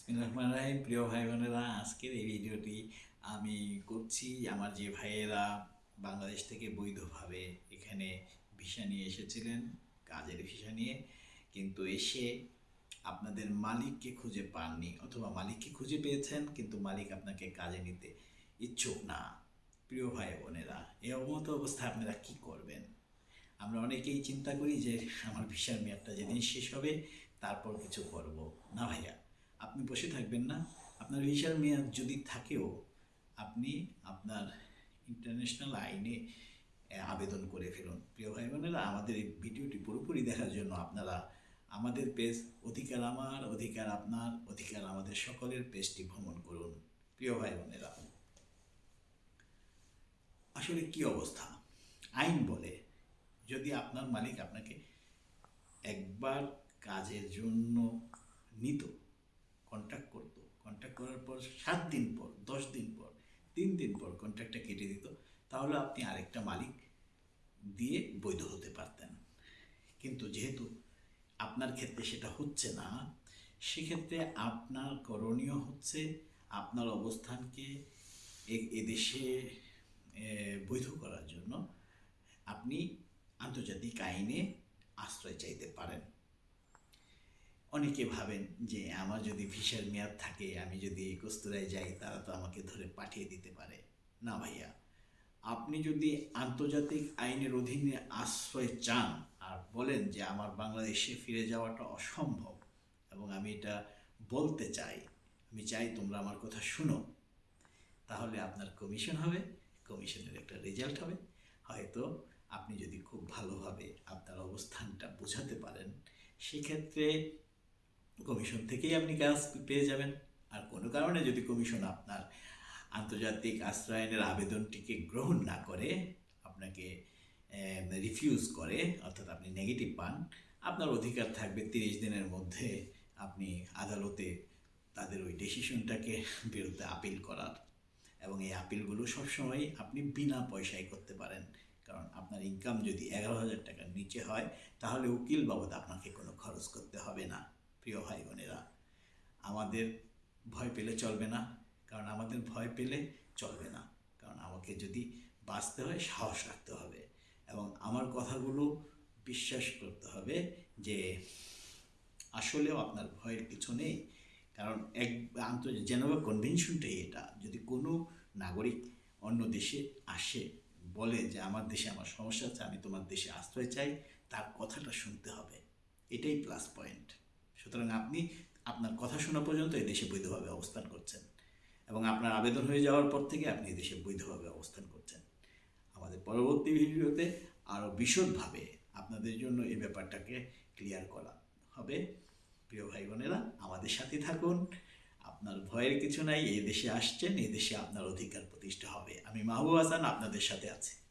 বিসমিল্লাহির প্রিয় ভাই বোনেরা আজকের এই ভিডিওটি আমি করছি আমার যে ভাইয়েরা বাংলাদেশ থেকে বৈধভাবে এখানে ভিসা নিয়ে এসেছিলেন, কাজের ভিসা নিয়ে, কিন্তু এসে আপনাদের মালিককে খুঁজে পাননি অথবা মালিককে খুঁজে পেয়েছেন, কিন্তু মালিক আপনাকে কাজে নিতে ইচ্ছুক না। প্রিয় ভাই বোনেরা, এই অবমত অবস্থায় আপনারা কি করবেন? আমরা অনেকেই চিন্তা করি যে আমার ভিসার মেয়াদটা যেদিন শেষ হবে, তারপর কিছু করব। না ভাইয়া? আপনি বসে থাকবেন না। আপনার ভিসার মেয়াদ যদি থাকেও, আপনি আপনার ইন্টারন্যাশনাল আইনে আবেদন করে ফেলুন। প্রিয় ভাই বোনেরা আমাদের এই ভিডিওটি পুরোপুরি দেখার জন্য আপনারা আমাদের পেজ অধিকার আমার, অধিকার আপনার, অধিকার আমাদের সকলের পেজটি ভ্রমণ করুন। প্রিয় ভাই বোনেরা আসলে কি অবস্থা? আইন বলে, যদি আপনার মালিক আপনাকে একবার কাজের জন্য নিত কন্ট্যাক্ট করতো। কন্ট্যাক্ট করার পর সাত দিন পর, দশ দিন পর, তিন দিন পর কন্ট্যাক্টটা কেটে দিত। তাহলে আপনি আরেকটা মালিক দিয়ে বৈধ হতে পারতেন। কিন্তু যেহেতু আপনার ক্ষেত্রে সেটা হচ্ছে না, সেক্ষেত্রে আপনার করণীয় হচ্ছে আপনার অবস্থানকে এদেশে বৈধ করার জন্য আপনি আন্তর্জাতিক আইনে আশ্রয় চাইতে পারেন। অনেকে ভাবেন যে আমার যদি ভিসার মেয়াদ থাকে, আমি যদি কস্তুরায় যাই, তারা তো আমাকে ধরে পাঠিয়ে দিতে পারে। না ভাইয়া, আপনি যদি আন্তর্জাতিক আইনের অধীনে আশ্রয় চান আর বলেন যে আমার বাংলাদেশে ফিরে যাওয়াটা অসম্ভব এবং আমি এটা বলতে চাই, আমি চাই তোমরা আমার কথা শুনো, তাহলে আপনার কমিশন হবে, কমিশনের একটা রেজাল্ট হবে। হয়তো আপনি যদি খুব ভালোভাবে আপনার অবস্থানটা বোঝাতে পারেন, সেক্ষেত্রে কমিশন থেকেই আপনি কাজ পেয়ে যাবেন। আর কোনো কারণে যদি কমিশন আপনার আন্তর্জাতিক আশ্রয়নের আবেদনটিকে গ্রহণ না করে, আপনাকে রিফিউজ করে, অর্থাৎ আপনি নেগেটিভ পান, আপনার অধিকার থাকবে তিরিশ দিনের মধ্যে আপনি আদালতে তাদের ওই ডিসিশনটাকে বিরুদ্ধে আপিল করার। এবং এই আপিলগুলো সবসময় আপনি বিনা পয়সায় করতে পারেন। কারণ আপনার ইনকাম যদি এগারো হাজার টাকার নিচে হয়, তাহলে উকিল বাবদ আপনাকে কোনো খরচ করতে হবে না। প্রিয় ভাই বোনেরা, আমাদের ভয় পেলে চলবে না, কারণ আমাদের ভয় পেলে চলবে না। কারণ আমাকে যদি বাঁচতে হয়, সাহস রাখতে হবে এবং আমার কথাগুলো বিশ্বাস করতে হবে যে আসলেও আপনার ভয়ের কিছু নেই। কারণ এক আন্তর্জাতিক জেনেভা কনভেনশনটাই এটা, যদি কোনো নাগরিক অন্য দেশে আসে, বলে যে আমার দেশে আমার সমস্যা আছে, আমি তোমার দেশে আশ্রয় চাই, তার কথাটা শুনতে হবে। এটাই প্লাস পয়েন্ট সুতরাং আপনি আপনার কথা শোনা পর্যন্ত এই দেশে বৈধভাবে অবস্থান করছেন। এবং আপনার আবেদন হয়ে যাওয়ার পর থেকে আপনি এই দেশে বৈধভাবে অবস্থান করছেন। আমাদের পরবর্তী ভিডিওতে আরও বিশদভাবে আপনাদের জন্য এই ব্যাপারটাকে ক্লিয়ার করা হবে। প্রিয় ভাই বোনেরা আমাদের সাথে থাকুন। আপনার ভয়ের কিছু নাই, এই দেশে আসছেন, এই দেশে আপনার অধিকার প্রতিষ্ঠা হবে। আমি মাহবুব হাসান আপনাদের সাথে আছি।